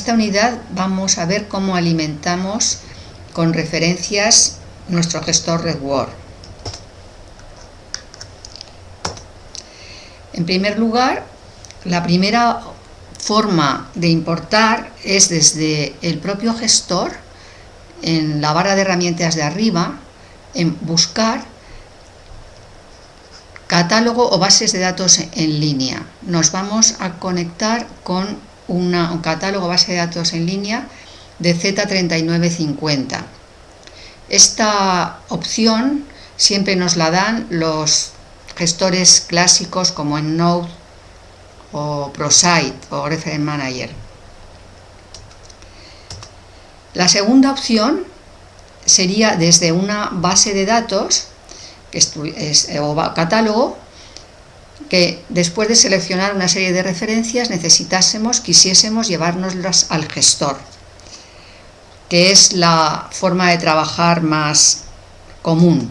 esta unidad vamos a ver cómo alimentamos con referencias nuestro gestor RedWord. En primer lugar, la primera forma de importar es desde el propio gestor, en la barra de herramientas de arriba, en buscar catálogo o bases de datos en línea. Nos vamos a conectar con una, un catálogo base de datos en línea de Z3950. Esta opción siempre nos la dan los gestores clásicos como en Node o ProSite o Reference Manager. La segunda opción sería desde una base de datos o catálogo que después de seleccionar una serie de referencias necesitásemos, quisiésemos llevárnoslas al gestor, que es la forma de trabajar más común.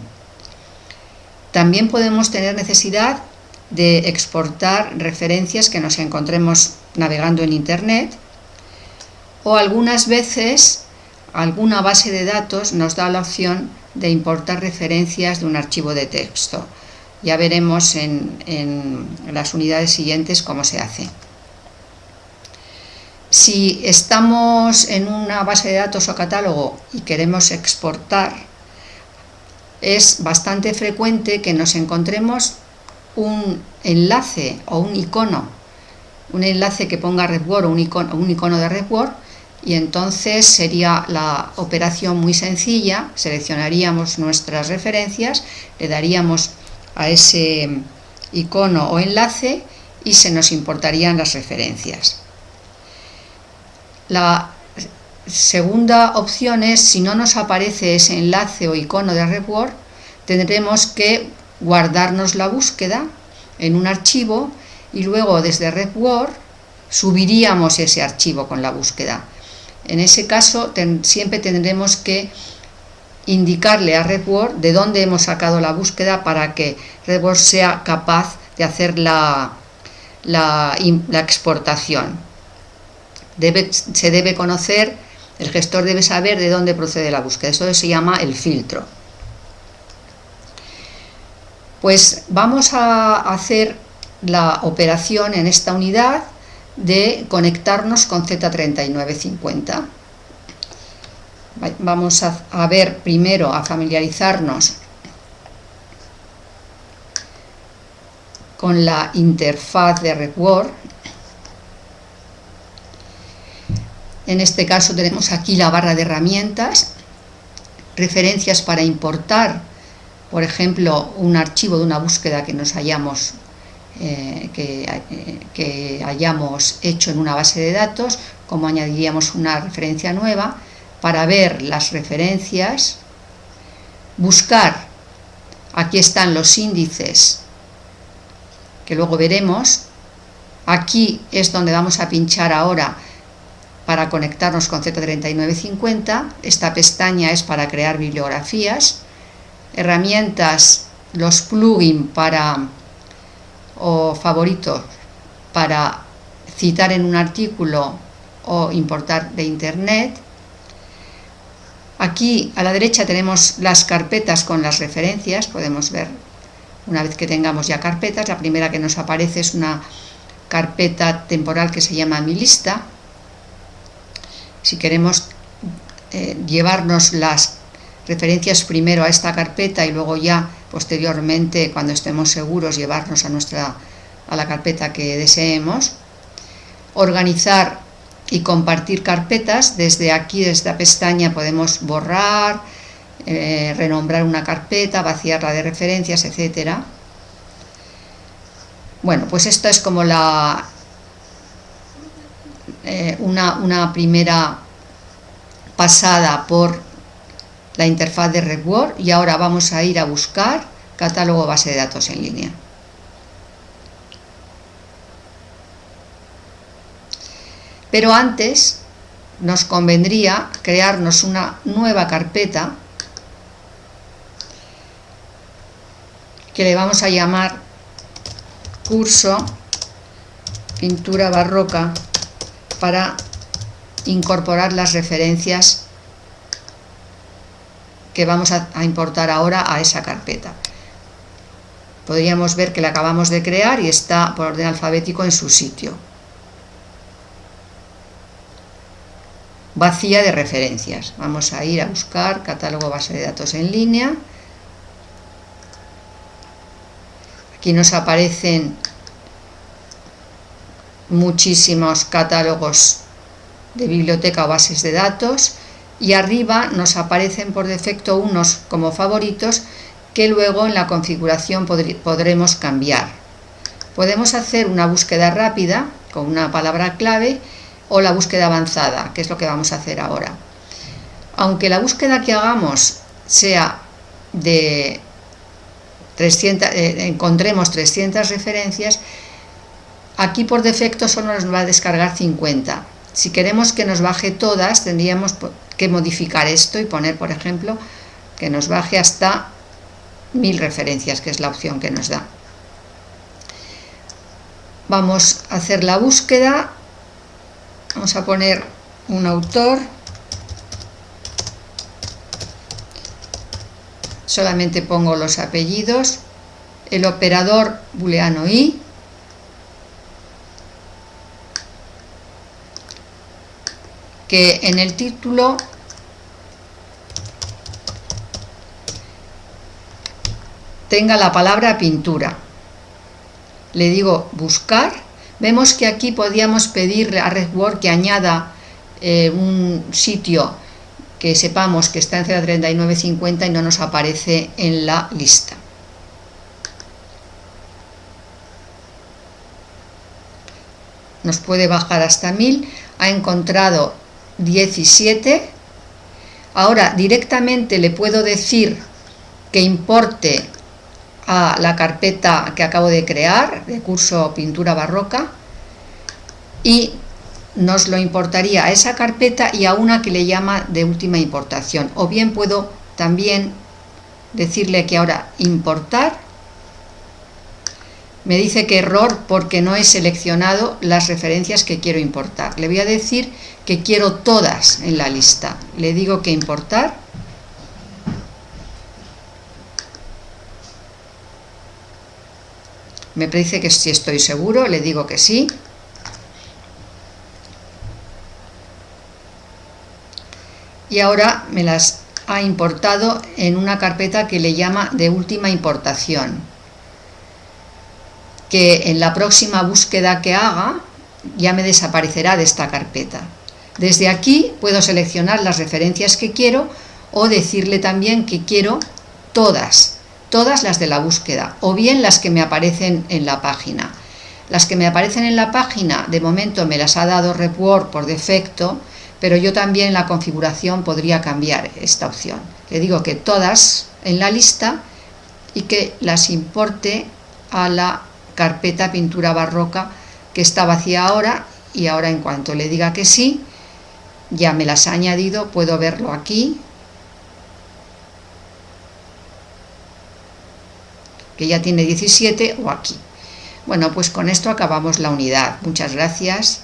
También podemos tener necesidad de exportar referencias que nos encontremos navegando en Internet o algunas veces alguna base de datos nos da la opción de importar referencias de un archivo de texto. Ya veremos en, las unidades siguientes cómo se hace. Si estamos en una base de datos o catálogo y queremos exportar, es bastante frecuente que nos encontremos un enlace o un icono, un enlace que ponga RedWord o un icono, un icono de RedWord y entonces sería la operación muy sencilla, seleccionaríamos nuestras referencias, le daríamos a ese icono o enlace y se nos importarían las referencias. La segunda opción es, si no nos aparece ese enlace o icono de RedWord, tendremos que guardarnos la búsqueda en un archivo y luego desde RedWord subiríamos ese archivo con la búsqueda. En ese caso siempre tendremos que indicarle a RedWord de dónde hemos sacado la búsqueda para que RedWord sea capaz de hacer la, la, exportación. se debe conocer, el gestor debe saber de dónde procede la búsqueda, eso se llama el filtro. Pues vamos a hacer la operación en esta unidad de conectarnos con Z3950 vamos a, ver primero, a familiarizarnos con la interfaz de RedWord. En este caso tenemos aquí la barra de herramientas, referencias para importar, por ejemplo, un archivo de una búsqueda que nos hayamos, eh, eh, que hayamos hecho en una base de datos, como añadiríamos una referencia nueva, para ver las referencias, buscar, aquí están los índices que luego veremos, aquí es donde vamos a pinchar ahora para conectarnos con Z3950, esta pestaña es para crear bibliografías, herramientas, los plugins para o favoritos para citar en un artículo o importar de internet, Aquí a la derecha tenemos las carpetas con las referencias, podemos ver una vez que tengamos ya carpetas, la primera que nos aparece es una carpeta temporal que se llama mi lista. Si queremos eh, llevarnos las referencias primero a esta carpeta y luego ya posteriormente cuando estemos seguros llevarnos a nuestra a la carpeta que deseemos organizar y compartir carpetas. Desde aquí, desde esta pestaña, podemos borrar, eh, renombrar una carpeta, vaciarla de referencias, etcétera. Bueno, pues esta es como la eh, una, una, primera pasada por la interfaz de RedWord y ahora vamos a ir a buscar catálogo base de datos en línea. Pero antes nos convendría crearnos una nueva carpeta que le vamos a llamar curso pintura barroca para incorporar las referencias que vamos a, importar ahora a esa carpeta. Podríamos ver que la acabamos de crear y está por orden alfabético en su sitio. Vacía de referencias. Vamos a ir a buscar catálogo base de datos en línea. Aquí nos aparecen muchísimos catálogos de biblioteca o bases de datos y arriba nos aparecen por defecto unos como favoritos que luego en la configuración podremos cambiar. Podemos hacer una búsqueda rápida con una palabra clave o la búsqueda avanzada, que es lo que vamos a hacer ahora. Aunque la búsqueda que hagamos sea de 300, eh, encontremos 300 referencias, aquí por defecto solo nos va a descargar 50. Si queremos que nos baje todas, tendríamos que modificar esto y poner, por ejemplo, que nos baje hasta 1000 referencias, que es la opción que nos da. Vamos a hacer la búsqueda, vamos a poner un autor, solamente pongo los apellidos, el operador booleano i, que en el título tenga la palabra pintura. Le digo buscar. Vemos que aquí podíamos pedirle a RedWord que añada eh, un sitio que sepamos que está en 03950 y no nos aparece en la lista. Nos puede bajar hasta 1000. Ha encontrado 17. Ahora directamente le puedo decir que importe a la carpeta que acabo de crear, de curso pintura barroca, y nos lo importaría a esa carpeta y a una que le llama de última importación. O bien puedo también decirle que ahora importar me dice que error porque no he seleccionado las referencias que quiero importar. Le voy a decir que quiero todas en la lista. Le digo que importar. Me dice que si estoy seguro, le digo que sí. Y ahora me las ha importado en una carpeta que le llama de última importación que en la próxima búsqueda que haga ya me desaparecerá de esta carpeta. Desde aquí puedo seleccionar las referencias que quiero o decirle también que quiero todas, todas las de la búsqueda o bien las que me aparecen en la página. Las que me aparecen en la página de momento me las ha dado RepWord por defecto, pero yo también en la configuración podría cambiar esta opción. Le digo que todas en la lista y que las importe a la carpeta pintura barroca que está vacía ahora y ahora en cuanto le diga que sí, ya me las ha añadido, puedo verlo aquí, que ya tiene 17 o aquí. Bueno, pues con esto acabamos la unidad. Muchas gracias.